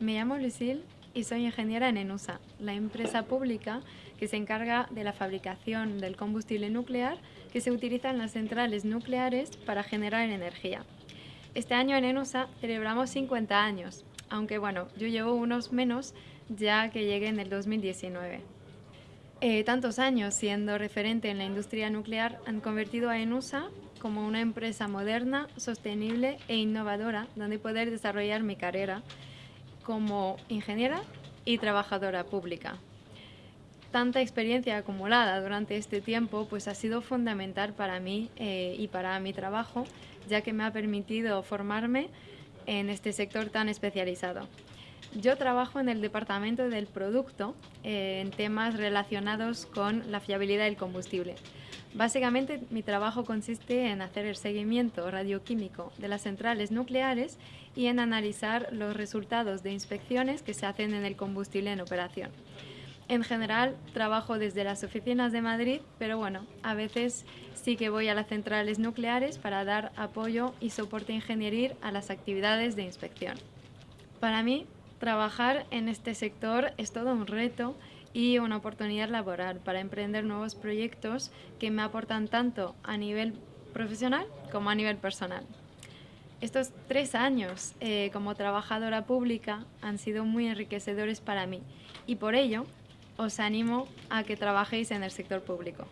Me llamo Lucille y soy ingeniera en ENUSA, la empresa pública que se encarga de la fabricación del combustible nuclear que se utiliza en las centrales nucleares para generar energía. Este año en ENUSA celebramos 50 años, aunque bueno, yo llevo unos menos ya que llegué en el 2019. Eh, tantos años siendo referente en la industria nuclear han convertido a ENUSA como una empresa moderna, sostenible e innovadora donde poder desarrollar mi carrera como ingeniera y trabajadora pública. Tanta experiencia acumulada durante este tiempo pues ha sido fundamental para mí eh, y para mi trabajo, ya que me ha permitido formarme en este sector tan especializado. Yo trabajo en el departamento del producto eh, en temas relacionados con la fiabilidad del combustible. Básicamente mi trabajo consiste en hacer el seguimiento radioquímico de las centrales nucleares y en analizar los resultados de inspecciones que se hacen en el combustible en operación. En general trabajo desde las oficinas de Madrid, pero bueno, a veces sí que voy a las centrales nucleares para dar apoyo y soporte ingenieril a las actividades de inspección. Para mí, Trabajar en este sector es todo un reto y una oportunidad laboral para emprender nuevos proyectos que me aportan tanto a nivel profesional como a nivel personal. Estos tres años eh, como trabajadora pública han sido muy enriquecedores para mí y por ello os animo a que trabajéis en el sector público.